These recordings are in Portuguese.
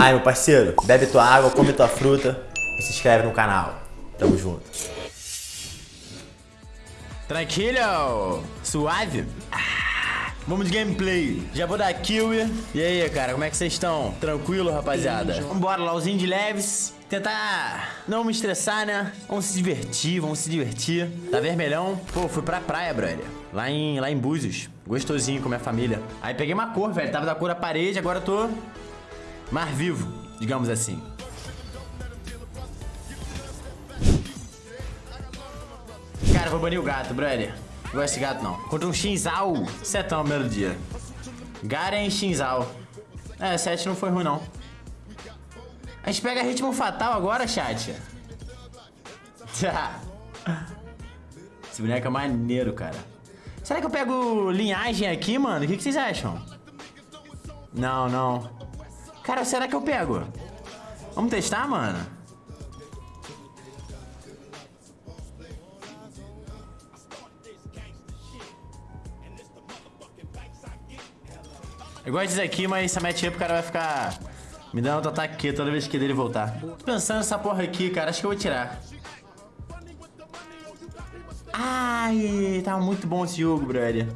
Ai, meu parceiro, bebe tua água, come tua fruta e se inscreve no canal. Tamo junto. Tranquilo? Suave? Vamos de gameplay. Já vou dar kill. E aí, cara, como é que vocês estão? Tranquilo, rapaziada? Vambora, lauzinho de leves. Tentar não me estressar, né? Vamos se divertir, vamos se divertir. Tá vermelhão? Pô, fui pra praia, brother. Lá em, lá em Búzios. Gostosinho com minha família. Aí peguei uma cor, velho. Tava da cor da parede, agora eu tô mar vivo, digamos assim. Cara, vou banir o gato, brother. Não gosto desse gato, não. Contra um Shinzal. Setão, primeiro dia. Garen Shinzal. É, 7 não foi ruim, não. A gente pega ritmo fatal agora, chat. Esse boneco é maneiro, cara. Será que eu pego linhagem aqui, mano? O que, que vocês acham? Não, não. Cara, será que eu pego? Vamos testar, mano? Eu gosto disso aqui, mas essa matchup o cara vai ficar me dando outro ataque toda vez que dele voltar. Tô pensando nessa porra aqui, cara. Acho que eu vou tirar. Ai, tá muito bom esse jogo, brother.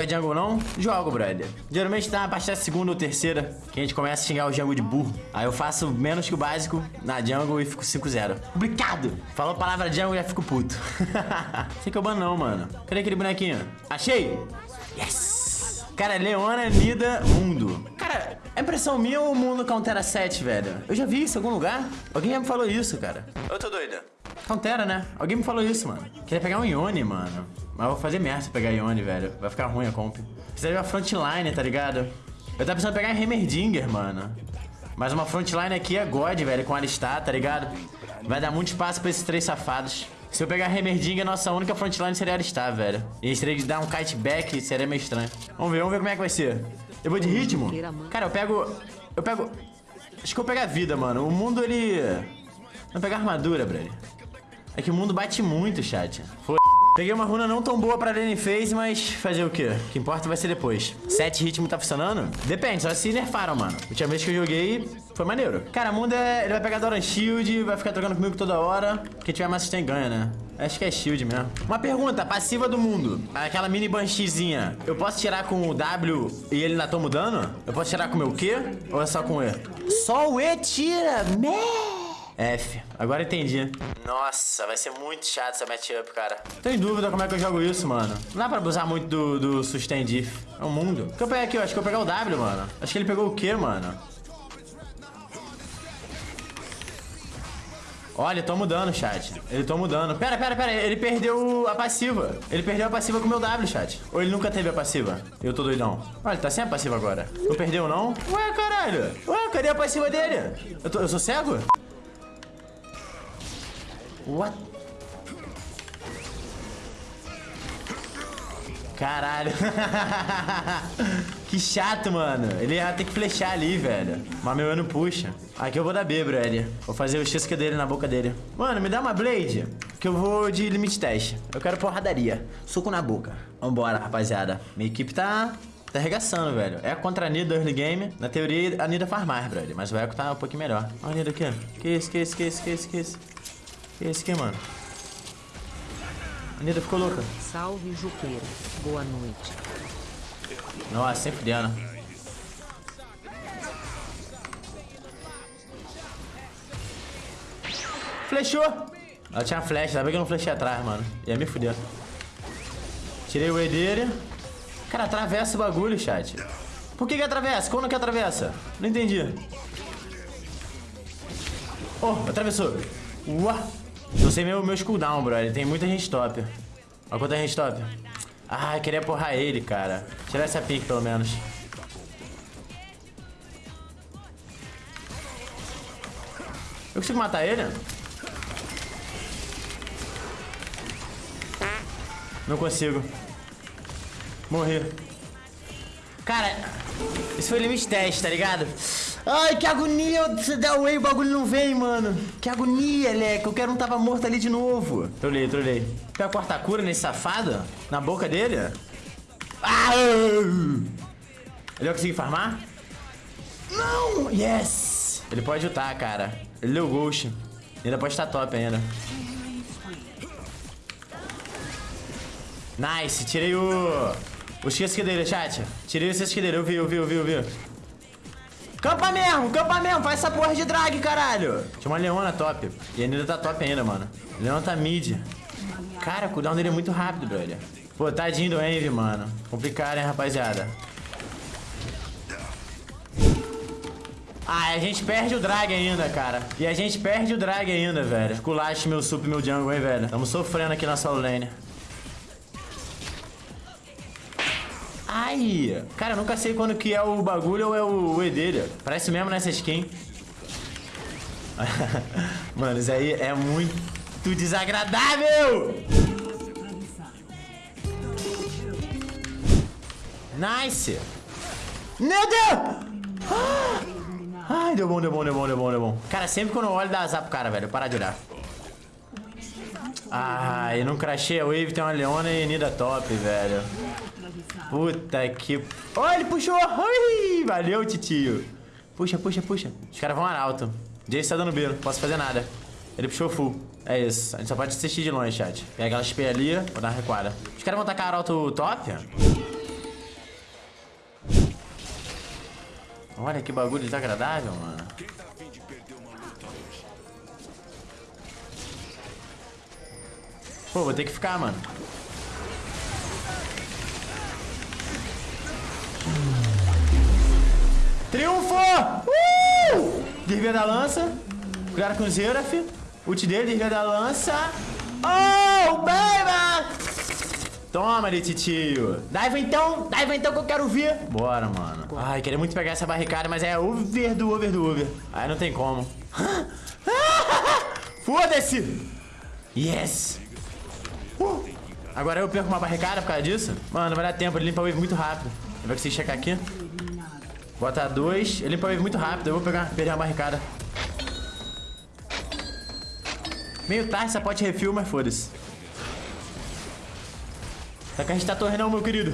Joga jungle não? Jogo, brother. Geralmente tá a partir da segunda ou terceira que a gente começa a xingar o jungle de burro. Aí eu faço menos que o básico na jungle e fico 5-0. Complicado! Falou a palavra jungle e já fico puto. Sei que eu bano não, mano. Cadê aquele bonequinho? Achei! Yes! Cara, Leona, Nida, Mundo. Cara, é impressão minha ou o mundo countera 7, velho? Eu já vi isso em algum lugar. Alguém já me falou isso, cara. Eu tô doida. Countera, né? Alguém me falou isso, mano. Queria pegar um Ione, mano. Mas eu vou fazer merda se pegar Ione, velho. Vai ficar ruim a comp. Precisa de uma frontline, tá ligado? Eu tava pensando em pegar Heimerdinger, mano. Mas uma frontline aqui é God, velho, com Alistar, tá ligado? Vai dar muito espaço pra esses três safados. Se eu pegar Heimerdinger, nossa única frontline seria Alistar, velho. E a gente teria que dar um kite back, seria meio estranho. Vamos ver, vamos ver como é que vai ser. Eu vou de ritmo? Cara, eu pego... Eu pego... Acho que eu pego a vida, mano. O mundo, ele... Não pegar armadura, brother. É que o mundo bate muito, chat. Foi. Peguei uma runa não tão boa pra Lane Phase, mas fazer o quê? O que importa vai ser depois. Sete ritmo tá funcionando? Depende, só se nerfaram, mano. A última vez que eu joguei, foi maneiro. Cara, o mundo é... Ele vai pegar Doran Shield, vai ficar trocando comigo toda hora. Quem tiver mais assistente ganha, né? Acho que é shield mesmo. Uma pergunta, passiva do mundo. Aquela mini bansheezinha. Eu posso tirar com o W e ele ainda toma dano? Eu posso tirar com o meu Q? Ou é só com o E? Só o E tira! Meh! F. Agora entendi. Nossa, vai ser muito chato essa matchup, cara. Tô em dúvida como é que eu jogo isso, mano. Não dá pra abusar muito do, do sustain diff. É um mundo. O que eu peguei aqui? Eu acho que eu vou pegar o W, mano. Acho que ele pegou o Q, mano. Olha, tô mudando, chat. Ele tô mudando. Pera, pera, pera. Ele perdeu a passiva. Ele perdeu a passiva com o meu W, chat. Ou ele nunca teve a passiva? Eu tô doidão. Olha, ele tá sem a passiva agora. Não perdeu, não? Ué, caralho. Ué, cadê a passiva dele? Eu, tô, eu sou cego? What? Caralho. que chato, mano. Ele ia ter que flechar ali, velho. Mas meu ano puxa. Aqui eu vou dar B, brother. Vou fazer o xisca dele na boca dele. Mano, me dá uma blade. Que eu vou de limite teste. Eu quero porradaria. Soco na boca. Vambora, rapaziada. Minha equipe tá... Tá arregaçando, velho. É contra a Nida early game. Na teoria, a Nida faz mais, brother. Mas o Echo tá um pouquinho melhor. Olha a Nida aqui. Que isso, que isso, que isso, que isso, que isso. Que esse aqui, mano? A Nida ficou louca. Salve, Juqueira. Boa noite. Nossa, sempre dando. Flechou! Ela tinha flecha, ainda bem que eu não flechei atrás, mano. Ia me fuder. Tirei o E dele. Cara, atravessa o bagulho, chat. Por que que atravessa? Como que atravessa? Não entendi. Oh, atravessou. Uau! Não sei meu, meu cooldown, brother. Tem muita gente top. Olha quanta gente top. Ah, eu queria porrar ele, cara. Tirar essa pique, pelo menos. Eu consigo matar ele? Não consigo. Morri. Cara, esse foi limite teste, tá ligado? Ai, que agonia você dá away o bagulho não vem, mano. Que agonia, Leque. Eu quero um tava morto ali de novo. Trolei, trolei. Quer cortar cura nesse safado? Na boca dele? Ah! Ele vai conseguir farmar? Não! Yes! Ele pode lutar, cara. Ele deu ghost. Ainda pode estar top ainda. Nice, tirei o... O esquedeiro, chat. Tirei o esquedeiro, eu vi, eu vi, eu vi, eu vi. Campa mesmo, campa mesmo, faz essa porra de drag, caralho. Tinha uma leona top. E ainda tá top ainda, mano. Leona tá mid. Cara, o cooldown dele é muito rápido, brother. Pô, tadinho do Envy, mano. Complicado, hein, rapaziada. Ah, a gente perde o drag ainda, cara. E a gente perde o drag ainda, velho. Culache meu sup meu jungle, hein, velho. Tamo sofrendo aqui na solo lane. Ai! Cara, eu nunca sei quando que é o bagulho ou é o E dele. Parece mesmo nessa skin. Mano, isso aí é muito desagradável! Nice! Meu Deus! Ai, deu bom, deu bom, deu bom, deu bom, deu bom. Cara, sempre quando eu olho dá azar pro cara, velho. Para de olhar. Ai, não crachei a wave, tem uma leona e Nida top, velho. Puta que... Oh, ele puxou! Ui, valeu, titio. Puxa, puxa, puxa. Os caras vão arauto. Jace tá dando B, não posso fazer nada. Ele puxou full. É isso. A gente só pode assistir de longe, chat. Pega aquela XP ali, vou dar uma recuada. Os caras vão tacar arauto top? Olha que bagulho desagradável, mano. Pô, vou ter que ficar, mano. Triunfo! Uh! Desvia da lança. Cuidado com o Zeraf. Ult dele, desvia da lança. Oh, baby! Toma ali, titio. Daiva então, daiva então que eu quero ver. Bora, mano. Ai, queria muito pegar essa barricada, mas é over do over do over. Aí não tem como. Foda-se! Yes! Agora eu perco uma barricada por causa disso? Mano, vai dar tempo, ele limpa o wave muito rápido. Ele vai conseguir checar aqui. Bota dois. Ele limpa o wave muito rápido. Eu vou pegar, perder uma barricada. Meio tarde, essa pote refil, mas foda-se. Tá que a gente tá torre não, meu querido.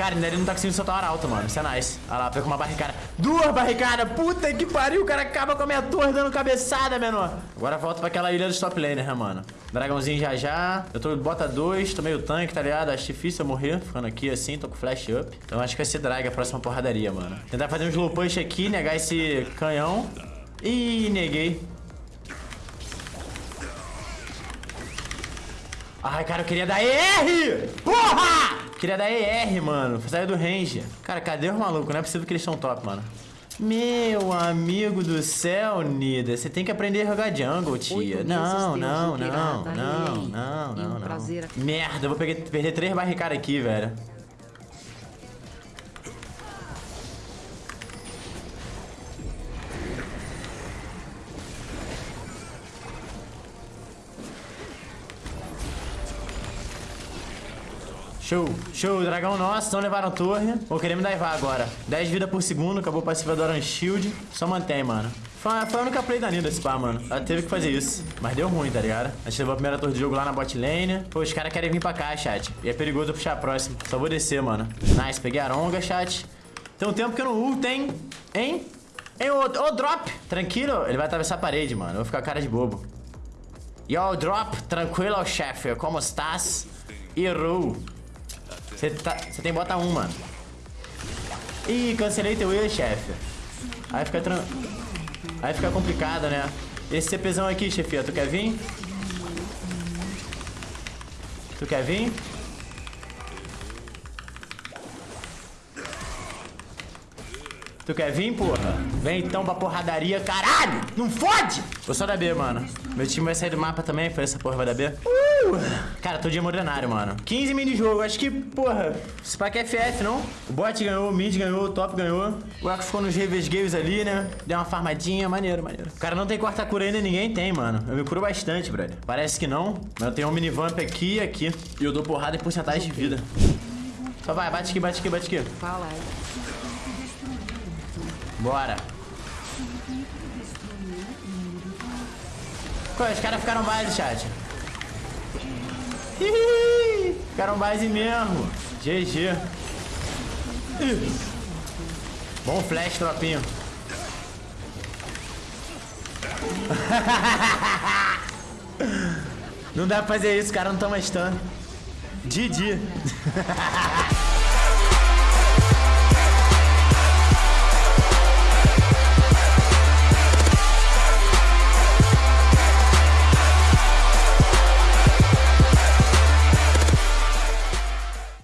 Cara, ele não tá conseguindo soltar uma alta, mano. Isso é nice. Olha lá, pegou uma barricada. Duas barricadas. Puta que pariu. O cara acaba com a minha torre dando cabeçada, menor. Agora volta pra aquela ilha dos top laners, né, mano? Dragãozinho já já. Eu tô bota dois. Tô meio tanque, tá ligado? Acho difícil eu morrer. Ficando aqui assim. Tô com flash up. Então acho que vai ser drag a próxima porradaria, mano. Tentar fazer um slow push aqui. Negar esse canhão. Ih, neguei. Ai, cara, eu queria dar ER! Porra! Queria dar ER, mano. Saiu do range. Cara, cadê os malucos? Não é possível que eles são top, mano. Meu amigo do céu, Nida, você tem que aprender a jogar jungle, tia. Não, não, não, não, não, não, não. Merda, eu vou perder três barricadas aqui, velho. Show, show, dragão nosso, não levaram torre. Vou querer me daivar agora. 10 vida por segundo, acabou passiva do Orange Shield. Só mantém, mano. Foi, foi a única play da Nida esse pá, mano. Ela teve que fazer isso. Mas deu ruim, tá ligado? A gente levou a primeira torre de jogo lá na bot lane. Pô, os caras querem vir pra cá, chat. E é perigoso eu puxar a próxima. Só vou descer, mano. Nice, peguei a Aronga, chat. Tem um tempo que eu não ult, hein? Hein? Hein, ô, ô, drop. Tranquilo, ele vai atravessar a parede, mano. Eu vou ficar cara de bobo. Yo, drop. Tranquilo, chefe. Como estás? Errou. Você tá, tem bota 1, mano. Ih, cancelei teu E, chefe. Aí fica tran... Aí fica complicado, né? Esse CPzão aqui, chefia, tu quer vir? Tu quer vir? Tu quer vir, porra? Vem então pra porradaria, caralho! Não fode! Vou só da B, mano. Meu time vai sair do mapa também, foi essa porra vai da B. Uh! Cara, tô de modernário, mano. 15 mini jogo, acho que, porra, esse pack é FF, não? O bot ganhou, o mid ganhou, o top ganhou. O Arco ficou nos Revers Games ali, né? Deu uma farmadinha, maneiro, maneiro. O cara não tem quarta cura ainda, ninguém tem, mano. Eu me curo bastante, brother. Parece que não, mas eu tenho um mini vamp aqui e aqui. E eu dou porrada em porcentagem de vida. Só vai, bate aqui, bate aqui, bate aqui. Fala. Bora. Pô, os caras ficaram base, chat. Ficaram base mesmo. GG. Bom flash, tropinho. Não dá pra fazer isso, cara não toma stun. Didi.